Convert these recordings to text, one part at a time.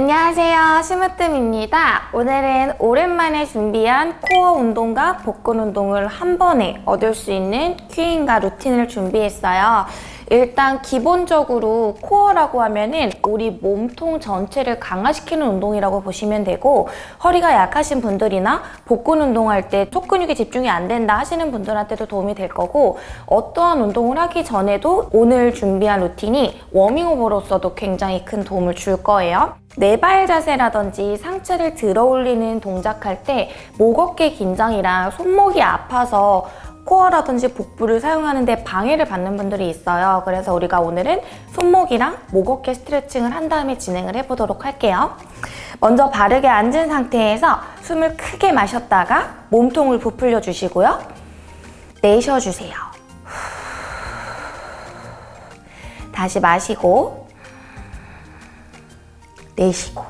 안녕하세요. 심으뜸입니다. 오늘은 오랜만에 준비한 코어 운동과 복근 운동을 한 번에 얻을 수 있는 큐인과 루틴을 준비했어요 일단 기본적으로 코어라고 하면은 우리 몸통 전체를 강화시키는 운동이라고 보시면 되고 허리가 약하신 분들이나 복근 운동할 때 속근육에 집중이 안 된다 하시는 분들한테도 도움이 될 거고 어떠한 운동을 하기 전에도 오늘 준비한 루틴이 워밍업으로서도 굉장히 큰 도움을 줄 거예요. 네발 자세라든지 상체를 들어 올리는 동작할 때 목 어깨 긴장이랑 손목이 아파서 코어라든지 복부를 사용하는데 방해를 받는 분들이 있어요. 그래서 우리가 오늘은 손목이랑 목 어깨 스트레칭을 한 다음에 진행을 해보도록 할게요. 먼저 바르게 앉은 상태에서 숨을 크게 마셨다가 몸통을 부풀려 주시고요. 내쉬어주세요. 다시 마시고 내쉬고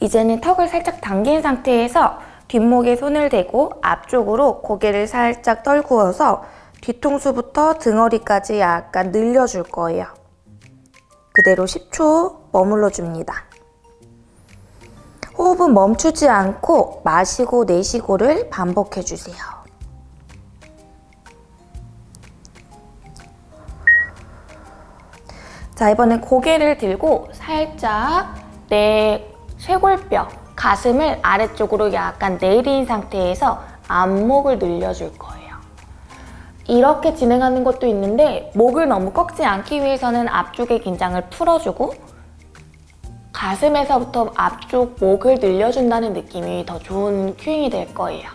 이제는 턱을 살짝 당긴 상태에서 뒷목에 손을 대고 앞쪽으로 고개를 살짝 떨구어서 뒤통수부터 등허리까지 약간 늘려줄 거예요. 그대로 10초 머물러 줍니다. 호흡은 멈추지 않고 마시고 내쉬고를 반복해 주세요. 자, 이번엔 고개를 들고 살짝 내 쇄골뼈, 가슴을 아래쪽으로 약간 내린 상태에서 안목을 늘려줄 거예요. 이렇게 진행하는 것도 있는데 목을 너무 꺾지 않기 위해서는 앞쪽의 긴장을 풀어주고 가슴에서부터 앞쪽 목을 늘려준다는 느낌이 더 좋은 큐잉이 될 거예요.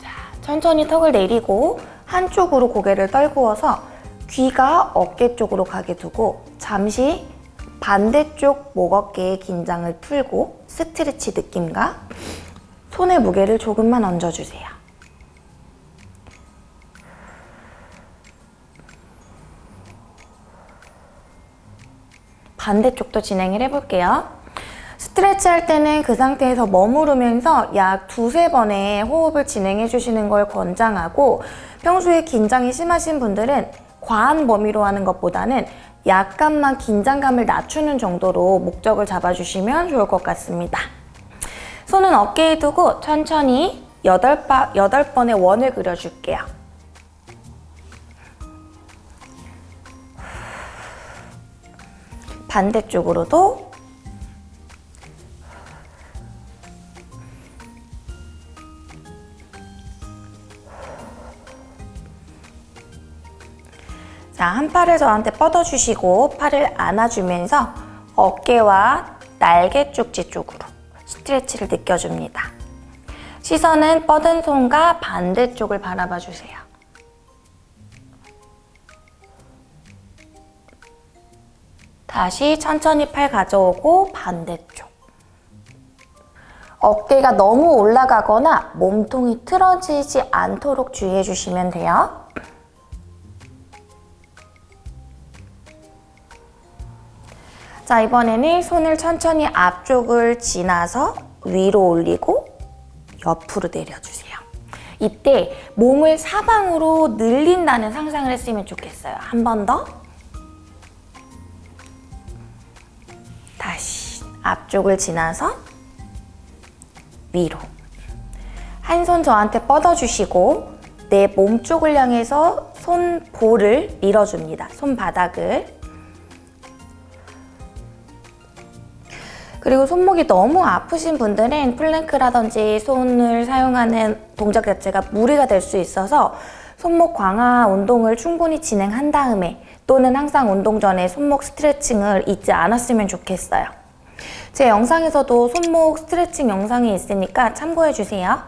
자, 천천히 턱을 내리고 한쪽으로 고개를 떨구어서 귀가 어깨 쪽으로 가게 두고 잠시 반대쪽 목 어깨의 긴장을 풀고 스트레치 느낌과 손의 무게를 조금만 얹어주세요. 반대쪽도 진행을 해볼게요. 스트레치 할 때는 그 상태에서 머무르면서 약 두세 번의 호흡을 진행해 주시는 걸 권장하고 평소에 긴장이 심하신 분들은 과한 범위로 하는 것보다는 약간만 긴장감을 낮추는 정도로 목적을 잡아주시면 좋을 것 같습니다. 손은 어깨에 두고 천천히 8바, 8번의 원을 그려줄게요. 반대쪽으로도 자, 한 팔을 저한테 뻗어주시고 팔을 안아주면서 어깨와 날개 쪽지 쪽으로 스트레치를 느껴줍니다. 시선은 뻗은 손과 반대쪽을 바라봐 주세요. 다시 천천히 팔 가져오고 반대쪽. 어깨가 너무 올라가거나 몸통이 틀어지지 않도록 주의해 주시면 돼요. 자 이번에는 손을 천천히 앞쪽을 지나서 위로 올리고 옆으로 내려주세요. 이때 몸을 사방으로 늘린다는 상상을 했으면 좋겠어요. 한 번 더. 다시 앞쪽을 지나서 위로. 한 손 저한테 뻗어주시고 내 몸쪽을 향해서 손볼을 밀어줍니다. 손바닥을. 그리고 손목이 너무 아프신 분들은 플랭크라든지 손을 사용하는 동작 자체가 무리가 될 수 있어서 손목 강화 운동을 충분히 진행한 다음에 또는 항상 운동 전에 손목 스트레칭을 잊지 않았으면 좋겠어요. 제 영상에서도 손목 스트레칭 영상이 있으니까 참고해주세요.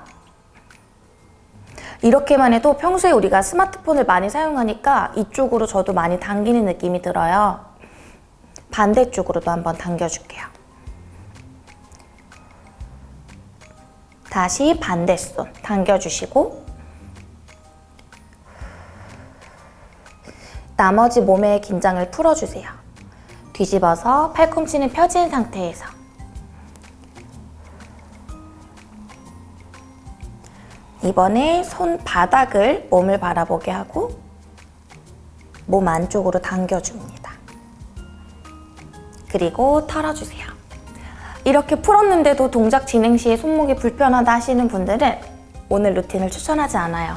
이렇게만 해도 평소에 우리가 스마트폰을 많이 사용하니까 이쪽으로 저도 많이 당기는 느낌이 들어요. 반대쪽으로도 한번 당겨줄게요. 다시 반대손 당겨주시고 나머지 몸의 긴장을 풀어주세요. 뒤집어서 팔꿈치는 펴진 상태에서 이번에 손바닥을 몸을 바라보게 하고 몸 안쪽으로 당겨줍니다. 그리고 털어주세요. 이렇게 풀었는데도 동작 진행 시에 손목이 불편하다 하시는 분들은 오늘 루틴을 추천하지 않아요.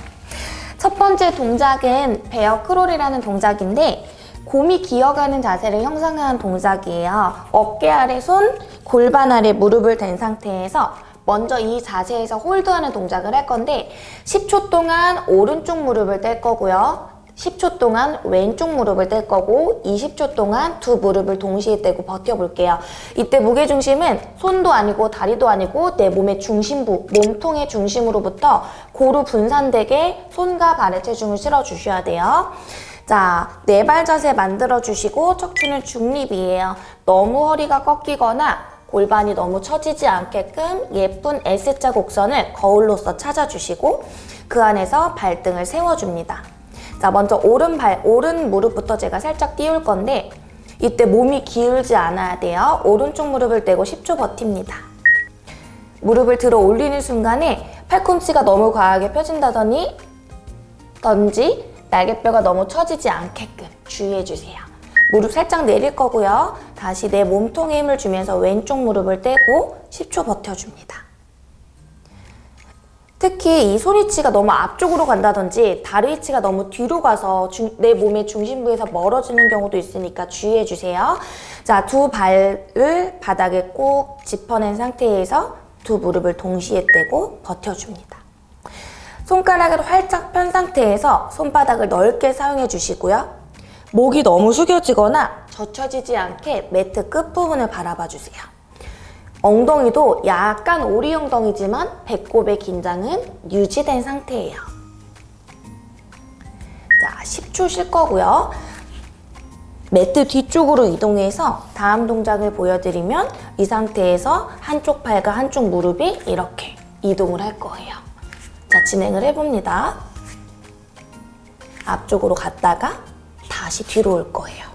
첫 번째 동작은 베어 크롤이라는 동작인데 곰이 기어가는 자세를 형성하는 동작이에요. 어깨 아래 손, 골반 아래 무릎을 댄 상태에서 먼저 이 자세에서 홀드하는 동작을 할 건데 10초 동안 오른쪽 무릎을 뗄 거고요. 10초 동안 왼쪽 무릎을 뗄 거고 20초 동안 두 무릎을 동시에 떼고 버텨볼게요. 이때 무게중심은 손도 아니고 다리도 아니고 내 몸의 중심부, 몸통의 중심으로부터 고루 분산되게 손과 발의 체중을 실어주셔야 돼요. 자, 네 발 자세 만들어주시고 척추는 중립이에요. 너무 허리가 꺾이거나 골반이 너무 처지지 않게끔 예쁜 S자 곡선을 거울로서 찾아주시고 그 안에서 발등을 세워줍니다. 자, 먼저 오른 발, 오른 무릎부터 제가 살짝 띄울 건데 이때 몸이 기울지 않아야 돼요. 오른쪽 무릎을 떼고 10초 버팁니다. 무릎을 들어 올리는 순간에 팔꿈치가 너무 과하게 펴진다더니 던지 날개뼈가 너무 처지지 않게끔 주의해주세요. 무릎 살짝 내릴 거고요. 다시 내 몸통에 힘을 주면서 왼쪽 무릎을 떼고 10초 버텨줍니다. 특히 이 손위치가 너무 앞쪽으로 간다든지 다리 위치가 너무 뒤로 가서 중, 내 몸의 중심부에서 멀어지는 경우도 있으니까 주의해주세요. 자, 두 발을 바닥에 꼭 짚어낸 상태에서 두 무릎을 동시에 떼고 버텨줍니다. 손가락을 활짝 편 상태에서 손바닥을 넓게 사용해 주시고요. 목이 너무 숙여지거나 젖혀지지 않게 매트 끝부분을 바라봐 주세요. 엉덩이도 약간 오리 엉덩이지만 배꼽의 긴장은 유지된 상태예요. 자, 10초 쉴 거고요. 매트 뒤쪽으로 이동해서 다음 동작을 보여드리면 이 상태에서 한쪽 팔과 한쪽 무릎이 이렇게 이동을 할 거예요. 자, 진행을 해봅니다. 앞쪽으로 갔다가 다시 뒤로 올 거예요.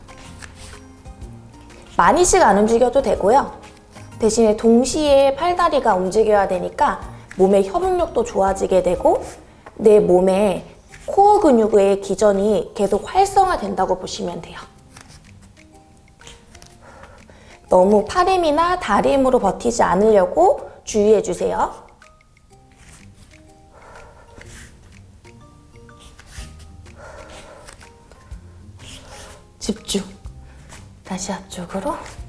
많이씩 안 움직여도 되고요. 대신에 동시에 팔다리가 움직여야 되니까 몸의 협응력도 좋아지게 되고 내 몸의 코어 근육의 기전이 계속 활성화된다고 보시면 돼요. 너무 팔 힘이나 다리 힘으로 버티지 않으려고 주의해 주세요. 집중. 다시 앞쪽으로.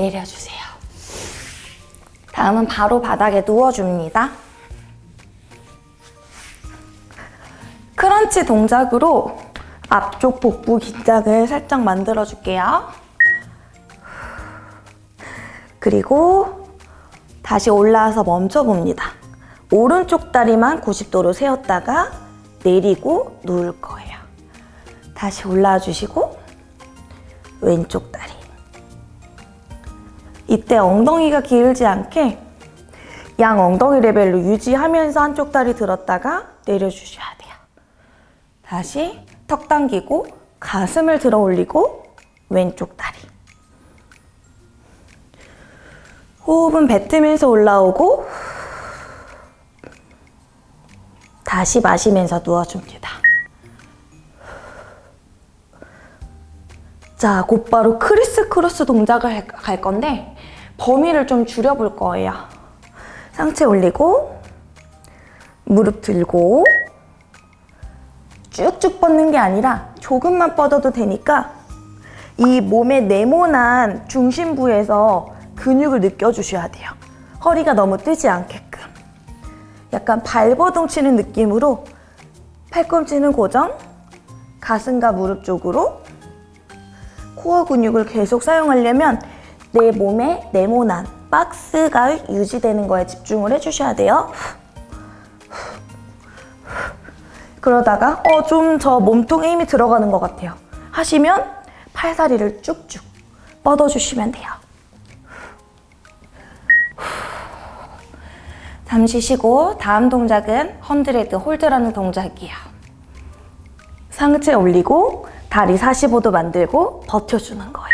내려주세요. 다음은 바로 바닥에 누워줍니다. 크런치 동작으로 앞쪽 복부 긴장을 살짝 만들어줄게요. 그리고 다시 올라와서 멈춰봅니다. 오른쪽 다리만 90도로 세웠다가 내리고 누울 거예요. 다시 올라와 주시고 왼쪽 다리. 이때 엉덩이가 기울지 않게 양 엉덩이 레벨로 유지하면서 한쪽 다리 들었다가 내려주셔야 돼요. 다시 턱 당기고 가슴을 들어 올리고 왼쪽 다리. 호흡은 뱉으면서 올라오고 다시 마시면서 누워줍니다. 자, 곧바로 criss cross 동작을 갈 건데 범위를 좀 줄여볼 거예요. 상체 올리고 무릎 들고 쭉쭉 뻗는 게 아니라 조금만 뻗어도 되니까 이 몸의 네모난 중심부에서 근육을 느껴주셔야 돼요. 허리가 너무 뜨지 않게끔. 약간 발버둥 치는 느낌으로 팔꿈치는 고정, 가슴과 무릎 쪽으로 코어 근육을 계속 사용하려면 내 몸의 네모난 박스가 유지되는 거에 집중을 해주셔야 돼요. 그러다가 어 좀 저 몸통에 힘이 들어가는 것 같아요. 하시면 팔다리를 쭉쭉 뻗어주시면 돼요. 잠시 쉬고 다음 동작은 헌드레드 홀드라는 동작이에요. 상체 올리고 다리 45도 만들고 버텨주는 거예요.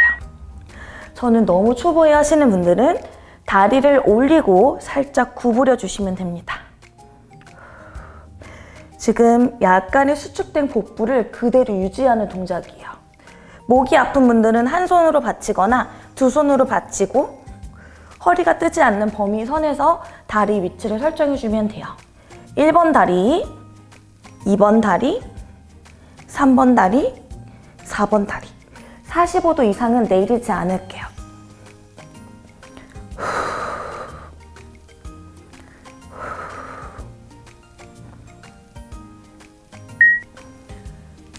저는 너무 초보에 하시는 분들은 다리를 올리고 살짝 구부려 주시면 됩니다. 지금 약간의 수축된 복부를 그대로 유지하는 동작이에요. 목이 아픈 분들은 한 손으로 받치거나 두 손으로 받치고 허리가 뜨지 않는 범위 선에서 다리 위치를 설정해주면 돼요. 1번 다리, 2번 다리, 3번 다리, 4번 다리. 45도 이상은 내리지 않을게요.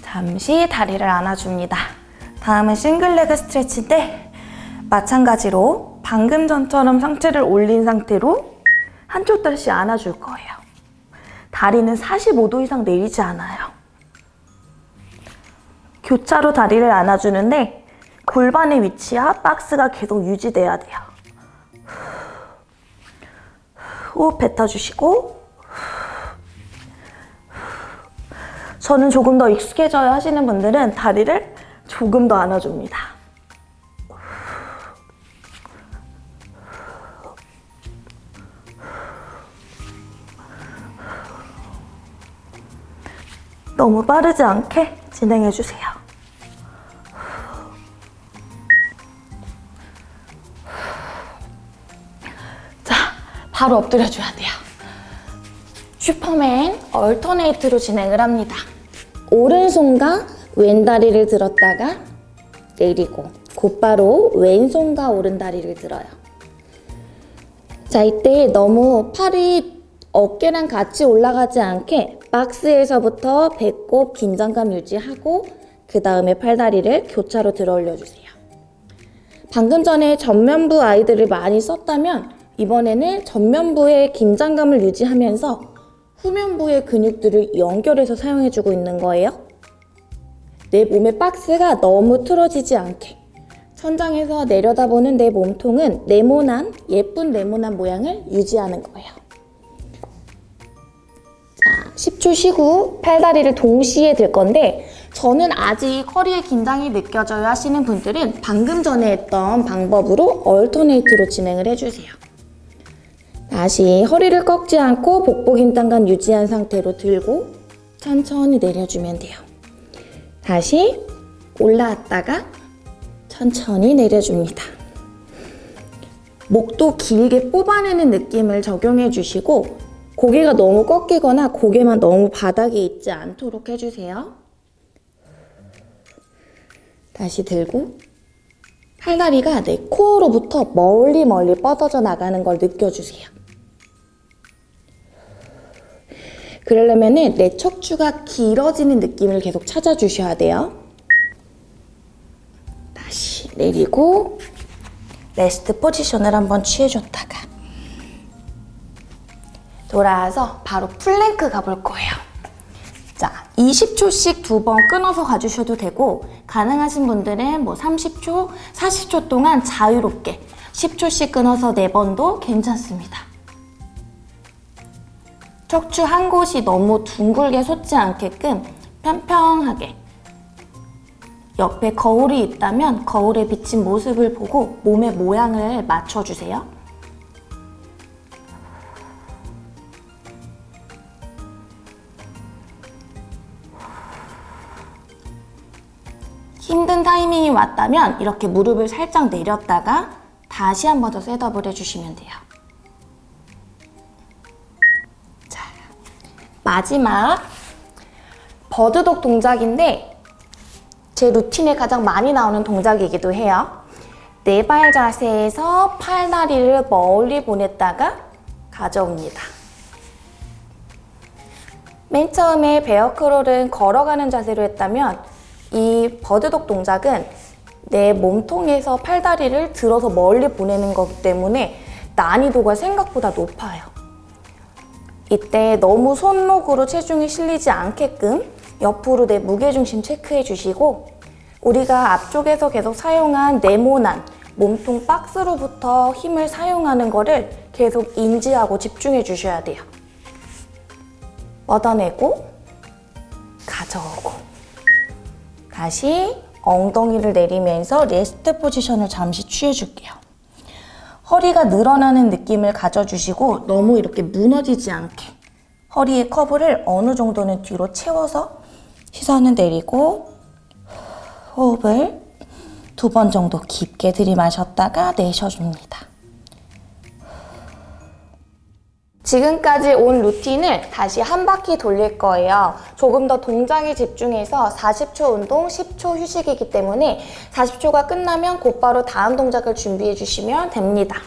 잠시 다리를 안아줍니다. 다음은 싱글레그 스트레치인데 마찬가지로 방금 전처럼 상체를 올린 상태로 한쪽 다시 안아줄 거예요. 다리는 45도 이상 내리지 않아요. 교차로 다리를 안아주는데 골반의 위치와 박스가 계속 유지돼야 돼요. 호흡 뱉어주시고 저는 조금 더 익숙해져야 하시는 분들은 다리를 조금 더 안아줍니다. 너무 빠르지 않게 진행해주세요. 자, 바로 엎드려줘야 돼요. 슈퍼맨 얼터네이트로 진행을 합니다. 오른손과 왼다리를 들었다가 내리고 곧바로 왼손과 오른다리를 들어요. 자, 이때 너무 팔이 어깨랑 같이 올라가지 않게 박스에서부터 배꼽 긴장감 유지하고 그 다음에 팔다리를 교차로 들어 올려주세요. 방금 전에 전면부 아이들을 많이 썼다면 이번에는 전면부의 긴장감을 유지하면서 후면부의 근육들을 연결해서 사용해주고 있는 거예요. 내 몸의 박스가 너무 틀어지지 않게 천장에서 내려다보는 내 몸통은 네모난 예쁜 네모난 모양을 유지하는 거예요. 자, 10초 쉬고 팔다리를 동시에 들 건데 저는 아직 허리에 긴장이 느껴져요 하시는 분들은 방금 전에 했던 방법으로 얼터네이트로 진행을 해주세요. 다시 허리를 꺾지 않고 복부 긴장감 유지한 상태로 들고 천천히 내려주면 돼요. 다시 올라왔다가 천천히 내려줍니다. 목도 길게 뽑아내는 느낌을 적용해 주시고 고개가 너무 꺾이거나 고개만 너무 바닥에 있지 않도록 해주세요. 다시 들고 팔다리가 내 코어로부터 멀리 멀리 뻗어져 나가는 걸 느껴주세요. 그러려면 내 척추가 길어지는 느낌을 계속 찾아주셔야 돼요. 다시 내리고 rest position을 한번 취해줬다가 돌아와서 바로 플랭크 가볼 거예요. 자, 20초씩 두 번 끊어서 가주셔도 되고 가능하신 분들은 뭐 30초, 40초 동안 자유롭게 10초씩 끊어서 4번도 괜찮습니다. 척추 한 곳이 너무 둥글게 솟지 않게끔 평평하게 옆에 거울이 있다면 거울에 비친 모습을 보고 몸의 모양을 맞춰주세요. 타이밍이 왔다면 이렇게 무릎을 살짝 내렸다가 다시 한 번 더 셋업을 해주시면 돼요. 자, 마지막 버드독 동작인데 제 루틴에 가장 많이 나오는 동작이기도 해요. 네 발 자세에서 팔다리를 멀리 보냈다가 가져옵니다. 맨 처음에 베어크롤은 걸어가는 자세로 했다면 이 버드독 동작은 내 몸통에서 팔다리를 들어서 멀리 보내는 거기 때문에 난이도가 생각보다 높아요. 이때 너무 손목으로 체중이 실리지 않게끔 옆으로 내 무게중심 체크해 주시고 우리가 앞쪽에서 계속 사용한 네모난 몸통 박스로부터 힘을 사용하는 거를 계속 인지하고 집중해 주셔야 돼요. 뻗어내고 가져오고 다시 엉덩이를 내리면서 rest position을 잠시 취해줄게요. 허리가 늘어나는 느낌을 가져주시고 너무 이렇게 무너지지 않게 허리의 커브를 어느 정도는 뒤로 채워서 시선은 내리고 호흡을 두 번 정도 깊게 들이마셨다가 내쉬어줍니다. 지금까지 온 루틴을 다시 한 바퀴 돌릴 거예요. 조금 더 동작에 집중해서 40초 운동, 10초 휴식이기 때문에 40초가 끝나면 곧바로 다음 동작을 준비해 주시면 됩니다.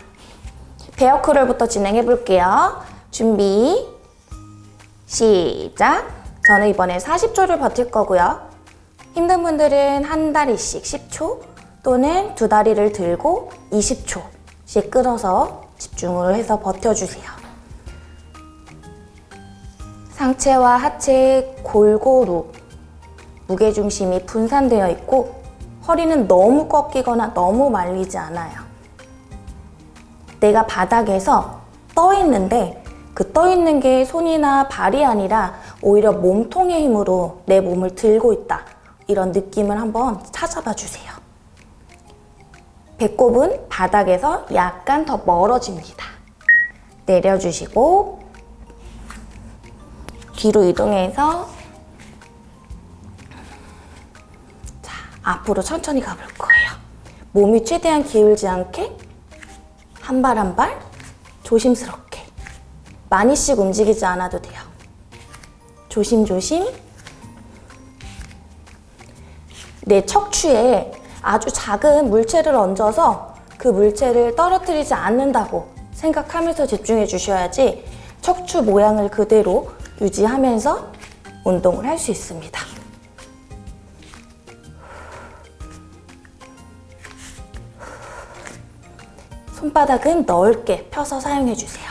베어 크롤부터 진행해 볼게요. 준비, 시작! 저는 이번에 40초를 버틸 거고요. 힘든 분들은 한 다리씩 10초 또는 두 다리를 들고 20초씩 끊어서 집중을 해서 버텨주세요. 상체와 하체 골고루 무게중심이 분산되어 있고 허리는 너무 꺾이거나 너무 말리지 않아요. 내가 바닥에서 떠 있는데 그 떠 있는 게 손이나 발이 아니라 오히려 몸통의 힘으로 내 몸을 들고 있다. 이런 느낌을 한번 찾아봐 주세요. 배꼽은 바닥에서 약간 더 멀어집니다. 내려주시고 뒤로 이동해서 자, 앞으로 천천히 가볼 거예요. 몸이 최대한 기울지 않게 한 발 한 발 조심스럽게 많이씩 움직이지 않아도 돼요. 조심조심 내 척추에 아주 작은 물체를 얹어서 그 물체를 떨어뜨리지 않는다고 생각하면서 집중해 주셔야지 척추 모양을 그대로 유지하면서 운동을 할 수 있습니다. 손바닥은 넓게 펴서 사용해 주세요.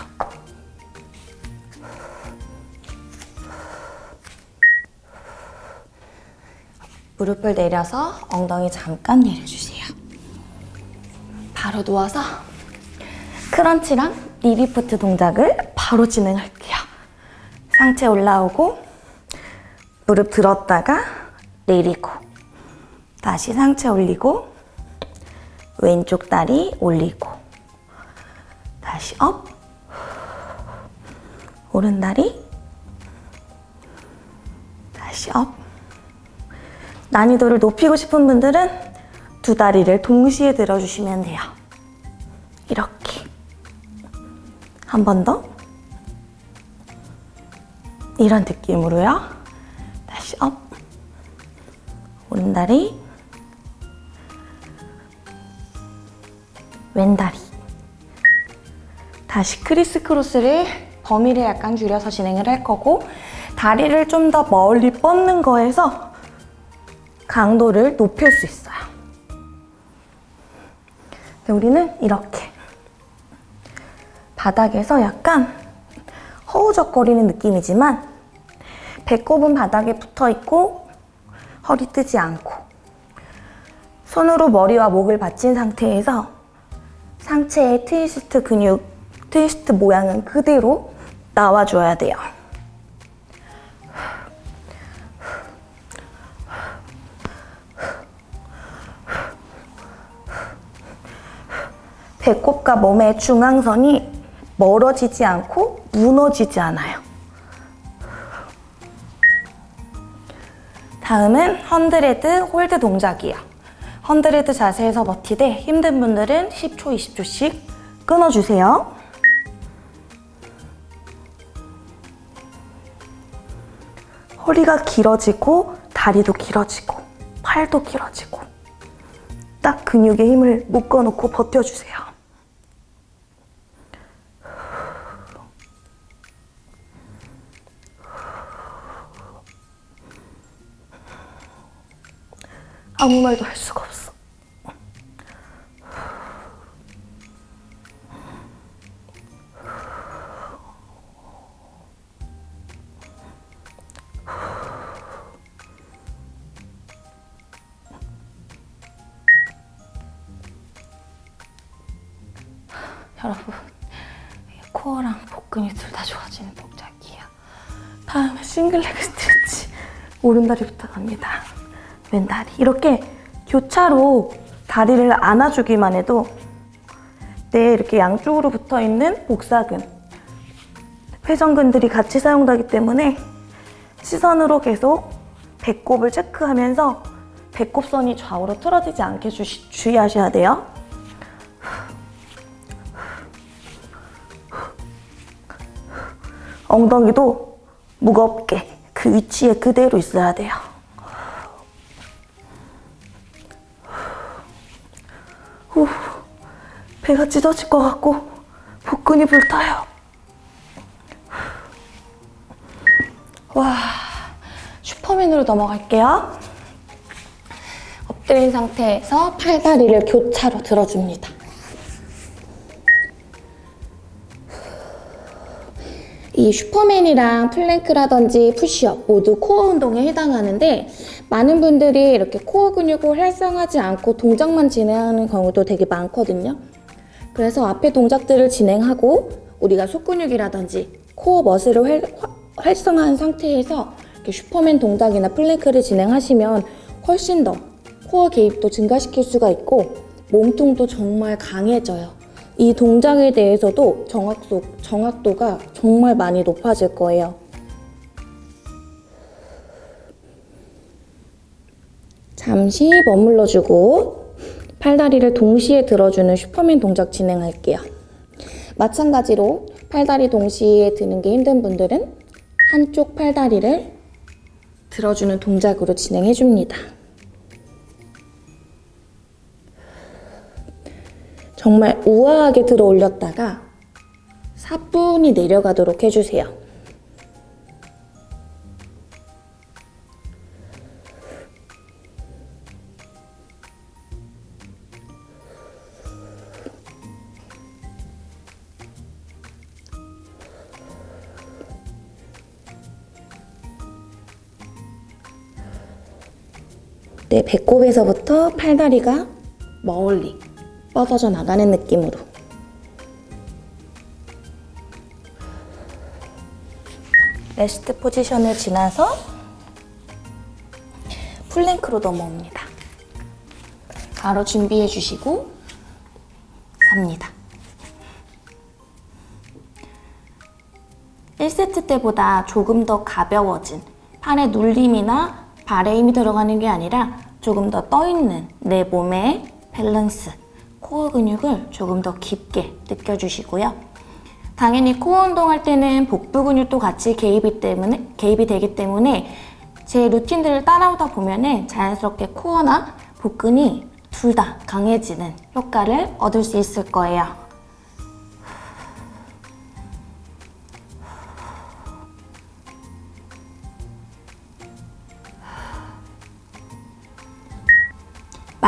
무릎을 내려서 엉덩이 잠깐 내려주세요. 바로 누워서 crunch랑 leg lift 동작을 바로 진행할게요. 상체 올라오고 무릎 들었다가 내리고 다시 상체 올리고 왼쪽 다리 올리고 다시 up 오른 다리 다시 up 난이도를 높이고 싶은 분들은 두 다리를 동시에 들어주시면 돼요. 이렇게. 한 번 더. 이런 느낌으로요. 다시 up. 오른다리. 왼다리. 다시 criss cross를 범위를 약간 줄여서 진행을 할 거고 다리를 좀 더 멀리 뻗는 거에서 강도를 높일 수 있어요. 우리는 이렇게 바닥에서 약간 허우적거리는 느낌이지만 배꼽은 바닥에 붙어 있고 허리 뜨지 않고 손으로 머리와 목을 받친 상태에서 상체의 트위스트 근육, 트위스트 모양은 그대로 나와줘야 돼요. 배꼽과 몸의 중앙선이 멀어지지 않고 무너지지 않아요. 다음은 hundred hold 동작이에요. hundred 자세에서 버티되 힘든 분들은 10초, 20초씩 끊어주세요. 허리가 길어지고 다리도 길어지고 팔도 길어지고 딱 근육에 힘을 묶어놓고 버텨주세요. 아무 말도 할 수가 없어. 여러분, 코어랑 복근이 둘 다 좋아지는 동작이에요. 다음에 싱글레그 스트레치. 오른다리부터 갑니다. 왼다리. 이렇게 교차로 다리를 안아주기만 해도 내 이렇게 양쪽으로 붙어 있는 복사근, 회전근들이 같이 사용되기 때문에 시선으로 계속 배꼽을 체크하면서 배꼽선이 좌우로 틀어지지 않게 주시, 주의하셔야 돼요. 엉덩이도 무겁게 그 위치에 그대로 있어야 돼요. 후, 배가 찢어질 것 같고 복근이 불타요. 와, 슈퍼맨으로 넘어갈게요. 엎드린 상태에서 팔다리를 교차로 들어줍니다. 이 슈퍼맨이랑 plank라든지 푸시업 모두 코어 운동에 해당하는데 많은 분들이 이렇게 코어 근육을 활성하지 않고 동작만 진행하는 경우도 되게 많거든요. 그래서 앞에 동작들을 진행하고 우리가 속근육이라든지 core muscle을 활, 활성화한 상태에서 슈퍼맨 동작이나 plank를 진행하시면 훨씬 더 코어 개입도 증가시킬 수가 있고 몸통도 정말 강해져요. 이 동작에 대해서도 정확도, 정확도가 정말 많이 높아질 거예요. 잠시 머물러주고 팔다리를 동시에 들어주는 슈퍼맨 동작 진행할게요. 마찬가지로 팔다리 동시에 드는 게 힘든 분들은 한쪽 팔다리를 들어주는 동작으로 진행해 줍니다. 정말 우아하게 들어 올렸다가 사뿐히 내려가도록 해주세요. 배꼽에서부터 팔다리가 멀리 뻗어져 나가는 느낌으로 rest position을 지나서 plank로 넘어옵니다. 바로 준비해 주시고 갑니다. 1세트 때보다 조금 더 가벼워진 팔의 눌림이나 발에 힘이 들어가는 게 아니라 조금 더 떠있는 내 몸의 밸런스, 코어 근육을 조금 더 깊게 느껴주시고요. 당연히 코어 운동할 때는 복부 근육도 같이 개입이, 때문에, 개입이 되기 때문에 제 루틴들을 따라오다 보면 자연스럽게 코어나 복근이 둘 다 강해지는 효과를 얻을 수 있을 거예요.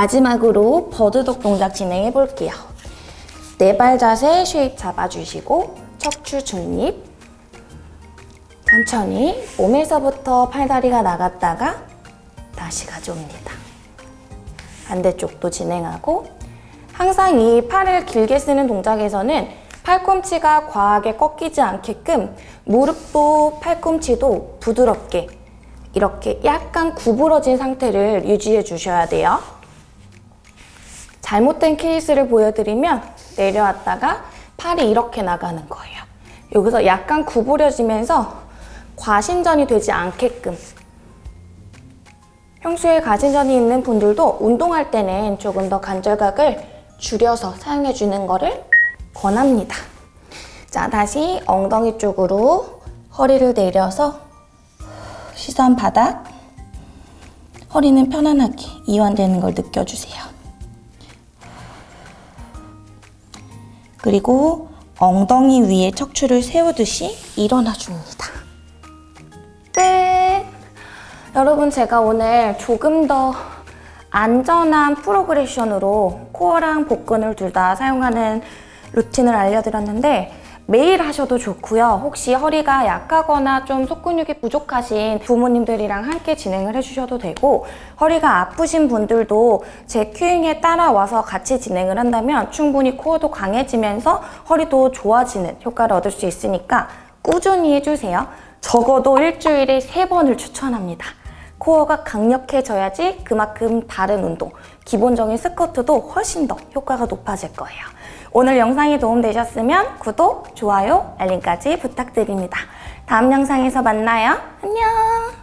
마지막으로 버드독 동작 진행해 볼게요. 네 발 자세 쉐입 잡아주시고 척추 중립 천천히 몸에서부터 팔다리가 나갔다가 다시 가져옵니다. 반대쪽도 진행하고 항상 이 팔을 길게 쓰는 동작에서는 팔꿈치가 과하게 꺾이지 않게끔 무릎도 팔꿈치도 부드럽게 이렇게 약간 구부러진 상태를 유지해 주셔야 돼요. 잘못된 케이스를 보여드리면 내려왔다가 팔이 이렇게 나가는 거예요. 여기서 약간 구부려지면서 과신전이 되지 않게끔 평소에 가신전이 있는 분들도 운동할 때는 조금 더 관절각을 줄여서 사용해 주는 거를 권합니다. 자, 다시 엉덩이 쪽으로 허리를 내려서 시선 바닥 허리는 편안하게 이완되는 걸 느껴주세요. 그리고 엉덩이 위에 척추를 세우듯이 일어나 줍니다. 끝! 여러분 제가 오늘 조금 더 안전한 프로그레션으로 코어랑 복근을 둘 다 사용하는 루틴을 알려드렸는데 매일 하셔도 좋고요. 혹시 허리가 약하거나 좀 속근육이 부족하신 부모님들이랑 함께 진행을 해주셔도 되고 허리가 아프신 분들도 제 큐잉에 따라와서 같이 진행을 한다면 충분히 코어도 강해지면서 허리도 좋아지는 효과를 얻을 수 있으니까 꾸준히 해주세요. 적어도 일주일에 세번을 추천합니다. 코어가 강력해져야지 그만큼 다른 운동, 기본적인 스쿼트도 훨씬 더 효과가 높아질 거예요. 오늘 영상이 도움되셨으면 구독, 좋아요, 알림까지 부탁드립니다. 다음 영상에서 만나요. 안녕!